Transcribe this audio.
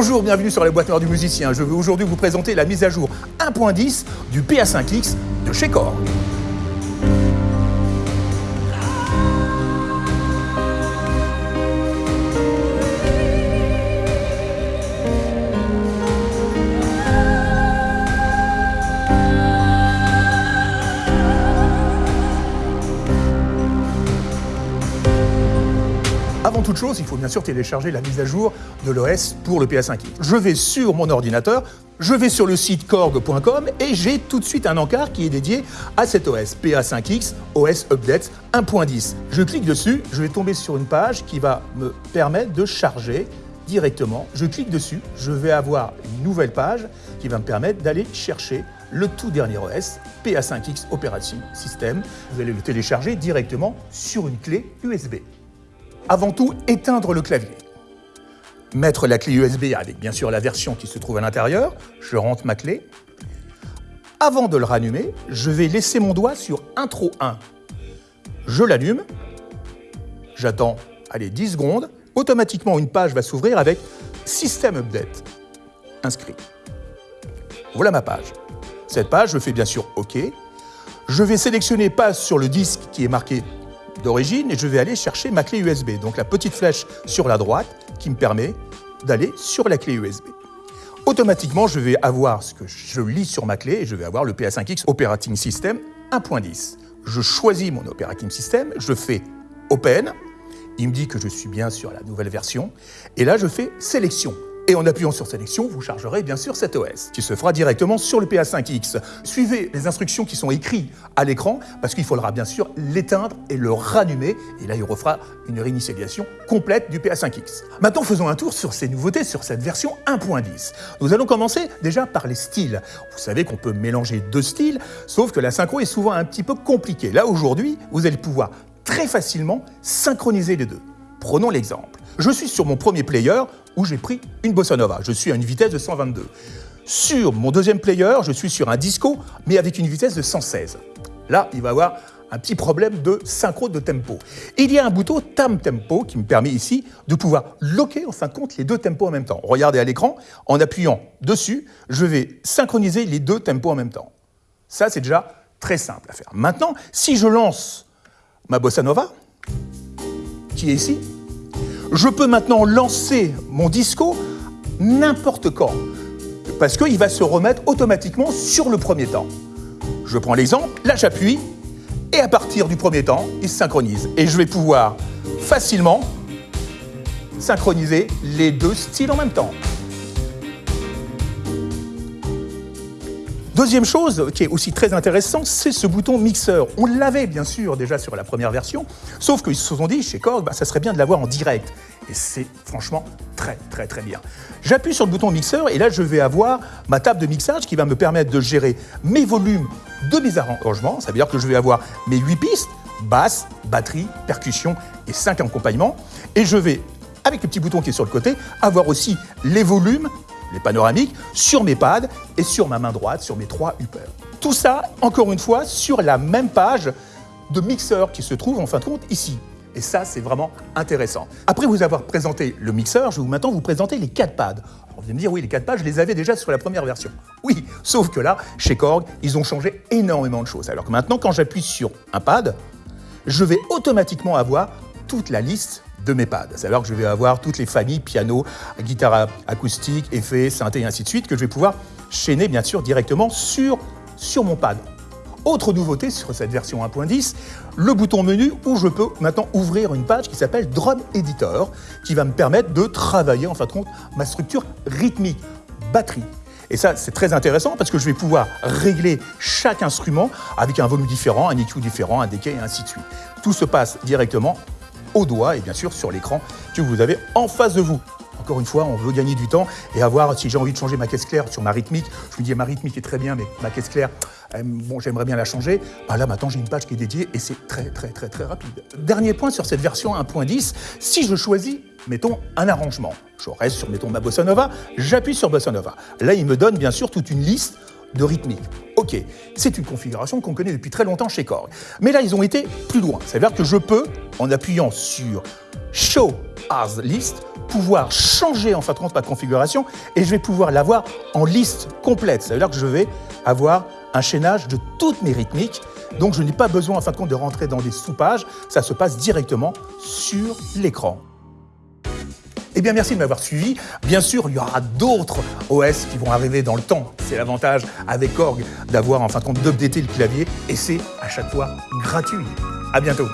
Bonjour, bienvenue sur la boîte noire du musicien. Je vais aujourd'hui vous présenter la mise à jour 1.10 du PA5X de chez Korg. Toute chose, il faut bien sûr télécharger la mise à jour de l'OS pour le PA5X. Je vais sur mon ordinateur, je vais sur le site korg.com et j'ai tout de suite un encart qui est dédié à cet OS, PA5X OS Update 1.10. Je clique dessus, je vais tomber sur une page qui va me permettre de charger directement. Je clique dessus, je vais avoir une nouvelle page qui va me permettre d'aller chercher le tout dernier OS, PA5X Operating System. Vous allez le télécharger directement sur une clé USB. Avant tout, éteindre le clavier. Mettre la clé USB avec bien sûr la version qui se trouve à l'intérieur. Je rentre ma clé. Avant de le rallumer, je vais laisser mon doigt sur Intro 1. Je l'allume. J'attends, allez, 10 secondes. Automatiquement, une page va s'ouvrir avec System Update. Inscrit. Voilà ma page. Cette page, je fais bien sûr OK. Je vais sélectionner Passe sur le disque qui est marqué d'origine et je vais aller chercher ma clé USB. Donc la petite flèche sur la droite qui me permet d'aller sur la clé USB. Automatiquement, je vais avoir ce que je lis sur ma clé et je vais avoir le PA5X Operating System 1.10. Je choisis mon Operating System, je fais Open, il me dit que je suis bien sur la nouvelle version, et là je fais Sélection. Et en appuyant sur sélection, vous chargerez bien sûr cet OS, qui se fera directement sur le PA5X. Suivez les instructions qui sont écrites à l'écran, parce qu'il faudra bien sûr l'éteindre et le rallumer, et là il refera une réinitialisation complète du PA5X. Maintenant faisons un tour sur ces nouveautés sur cette version 1.10. Nous allons commencer déjà par les styles. Vous savez qu'on peut mélanger deux styles, sauf que la synchro est souvent un petit peu compliquée. Là aujourd'hui, vous allez pouvoir très facilement synchroniser les deux. Prenons l'exemple. Je suis sur mon premier player où j'ai pris une bossa nova. Je suis à une vitesse de 122. Sur mon deuxième player, je suis sur un disco, mais avec une vitesse de 116. Là, il va y avoir un petit problème de synchro de tempo. il y a un bouton Tam Tempo qui me permet ici de pouvoir loquer en fin de compte les deux tempos en même temps. Regardez à l'écran, en appuyant dessus, je vais synchroniser les deux tempos en même temps. Ça, c'est déjà très simple à faire. Maintenant, si je lance ma bossa nova, qui est ici, je peux maintenant lancer mon disco n'importe quand, parce qu'il va se remettre automatiquement sur le premier temps. Je prends l'exemple, là j'appuie, et à partir du premier temps, il se synchronise. Et je vais pouvoir facilement synchroniser les deux styles en même temps. Deuxième chose qui est aussi très intéressante, c'est ce bouton mixeur. On l'avait bien sûr déjà sur la première version, sauf qu'ils se sont dit chez Korg, bah, ça serait bien de l'avoir en direct. Et c'est franchement très très très bien. J'appuie sur le bouton mixeur et là je vais avoir ma table de mixage qui va me permettre de gérer mes volumes de mes arrangements. Ça veut dire que je vais avoir mes 8 pistes, basse, batterie, percussion et 5 accompagnements. Et je vais, avec le petit bouton qui est sur le côté, avoir aussi les volumes les panoramiques, sur mes pads et sur ma main droite, sur mes trois uppers. Tout ça, encore une fois, sur la même page de mixeur qui se trouve en fin de compte ici. Et ça, c'est vraiment intéressant. Après vous avoir présenté le mixeur, je vais maintenant vous présenter les quatre pads. vous allez me dire, oui, les quatre pads, je les avais déjà sur la première version. Oui, sauf que là, chez Korg, ils ont changé énormément de choses. Alors que maintenant, quand j'appuie sur un pad, je vais automatiquement avoir toute la liste de mes pads. C'est-à-dire que je vais avoir toutes les familles, piano, guitare acoustique, effets, synthé et ainsi de suite, que je vais pouvoir chaîner bien sûr directement sur, sur mon pad. Autre nouveauté sur cette version 1.10, le bouton menu où je peux maintenant ouvrir une page qui s'appelle Drum Editor, qui va me permettre de travailler en fin de compte ma structure rythmique, batterie. Et ça, c'est très intéressant parce que je vais pouvoir régler chaque instrument avec un volume différent, un EQ différent, un decay et ainsi de suite. Tout se passe directement au doigt et bien sûr sur l'écran que vous avez en face de vous. Encore une fois, on veut gagner du temps et avoir, si j'ai envie de changer ma caisse claire sur ma rythmique, je me dis ma rythmique est très bien, mais ma caisse claire, euh, bon, j'aimerais bien la changer. Bah là, maintenant, j'ai une page qui est dédiée et c'est très, très, très, très rapide. Dernier point sur cette version 1.10, si je choisis, mettons, un arrangement, je reste sur, mettons, ma bossa nova, j'appuie sur bossa nova. Là, il me donne bien sûr toute une liste de rythmique. Ok, c'est une configuration qu'on connaît depuis très longtemps chez Korg. Mais là, ils ont été plus loin. C'est-à-dire que je peux, en appuyant sur Show as List, pouvoir changer en fin de compte ma configuration et je vais pouvoir l'avoir en liste complète. Ça veut dire que je vais avoir un chaînage de toutes mes rythmiques. Donc je n'ai pas besoin en fin de compte de rentrer dans des sous-pages. Ça se passe directement sur l'écran. Eh bien, merci de m'avoir suivi. Bien sûr, il y aura d'autres OS qui vont arriver dans le temps. C'est l'avantage avec Korg d'avoir en fin de compte d'updater le clavier et c'est à chaque fois gratuit. À bientôt.